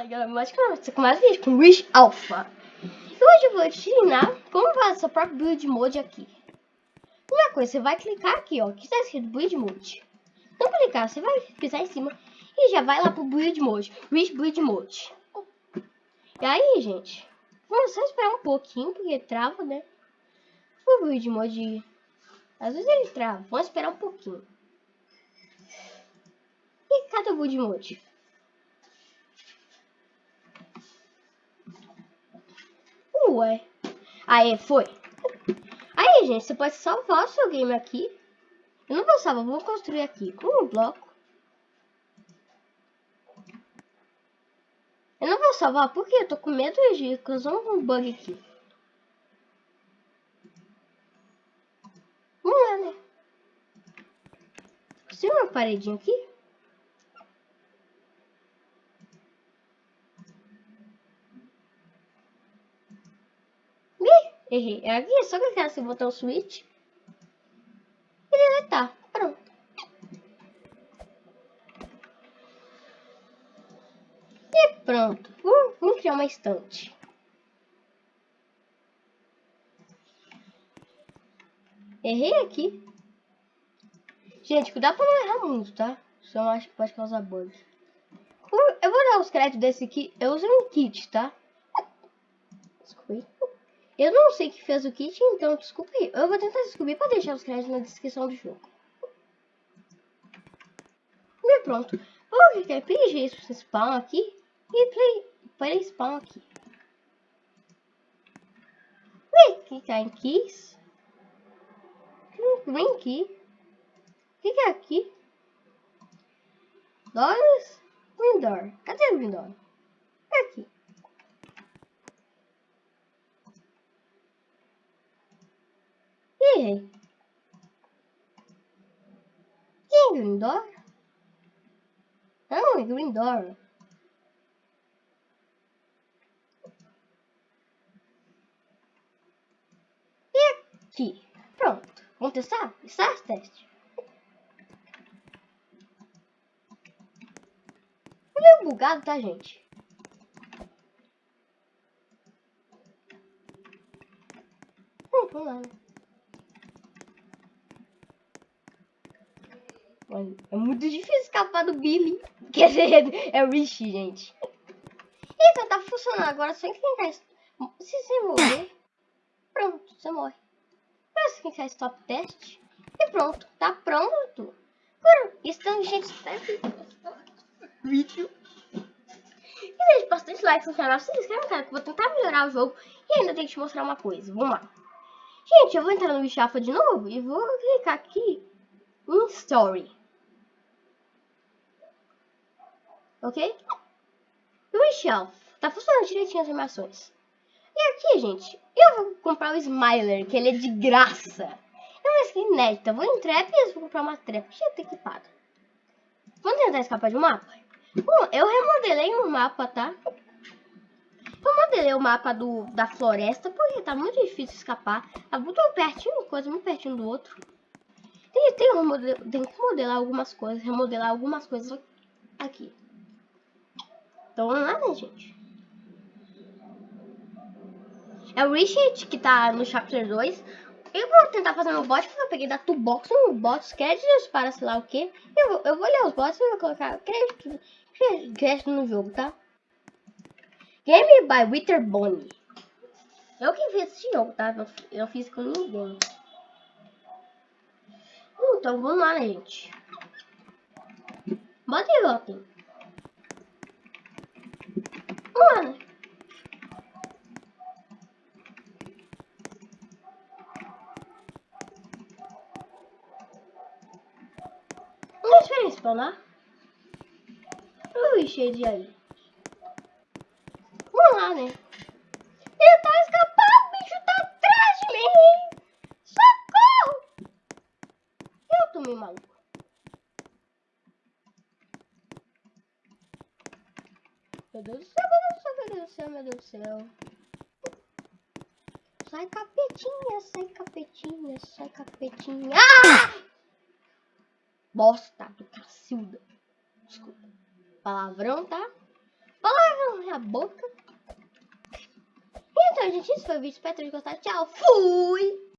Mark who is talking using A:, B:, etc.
A: Fala galera, mais que você com mais vídeo com Wish Alpha. E hoje eu vou te ensinar como fazer seu próprio build mode aqui. Primeira coisa, você vai clicar aqui, ó, que está escrito build mode. Então clicar, você vai pisar em cima e já vai lá pro build mode, Wish build mode. E aí, gente, vamos só esperar um pouquinho porque trava, né? O build mode, às vezes ele trava, vamos esperar um pouquinho. E cadê o build mode? Ué. Aí, foi. Aí, gente, você pode salvar o seu game aqui. Eu não vou salvar, vou construir aqui com um bloco. Eu não vou salvar porque eu tô com medo de causar um bug aqui. Vamos lá, né? Tem uma paredinha aqui? Errei. É aqui, é só clicar nesse botão switch. E deletar. Pronto. E pronto. Vamos, vamos criar uma estante. Errei aqui. Gente, cuidado pra não errar muito, tá? Senão acho que pode causar bug. Eu vou dar os créditos desse aqui. Eu usei um kit, tá? Desculpa. Eu não sei que fez o kit, então desculpe. Eu vou tentar descobrir para deixar os créditos na descrição do jogo. E pronto. Vou clicar em PG spawn aqui e play, play spawn aqui. Vem clicar em keys. Vem aqui. Clica aqui. Doors. Window. Cadê o window? Aqui. Quem é Grindor? Não, é Grindor. E aqui. Pronto. Vamos testar? Start teste. É meio bugado, tá, gente? Vamos lá. É muito difícil escapar do Billy. Quer dizer, é o Richie, gente. Então tá funcionando agora. Só clicar. Se você morrer, pronto, você morre. Agora você clicar stop test. E pronto, tá pronto. Agora, então, gente, está vídeo. E deixe bastante like no canal. Se inscreve no canal que eu vou tentar melhorar o jogo. E ainda tenho que te mostrar uma coisa. Vamos lá. Gente, eu vou entrar no Bichafa de novo e vou clicar aqui em Story. Ok? No shelf, tá funcionando direitinho as animações. E aqui, gente, eu vou comprar o Smiler, que ele é de graça. É uma skin inédita. Vou em trap e vou comprar uma trap. Já ter equipado. Vamos tentar escapar de um mapa? Bom, eu remodelei um mapa, tá? Eu modelei o mapa do, da floresta, porque tá muito difícil escapar. Tá muito pertinho, coisa muito pertinho do outro. Tem, tem, tem que modelar algumas coisas, remodelar algumas coisas aqui. Então vamos lá, né, gente? É o Richard que tá no Chapter 2. Eu vou tentar fazer meu bot, porque eu peguei da Toolbox um bots créditos para sei lá o que. Eu, vou, eu vou ler os bots e vou colocar crédito, crédito no jogo, tá? Game by Wither Bonnie. Eu que fiz esse jogo, tá? Eu, eu fiz com ninguém. Então vamos lá, né, gente? Bota e votem. Mano. Não espera spawnar. Ui, cheio de aí. Vamos lá, né? Ele tá escapando, o bicho tá atrás de mim. Socorro! Eu tô maluco. Meu Deus do céu, meu Deus do céu, meu Deus do céu, meu Deus do céu. Sai capetinha, sai capetinha, sai capetinha. Ah! Bosta do cacilda. Desculpa. Palavrão, tá? Palavrão. na boca. Então, gente, esse foi o vídeo. Espero ter gostado. Tchau. Fui!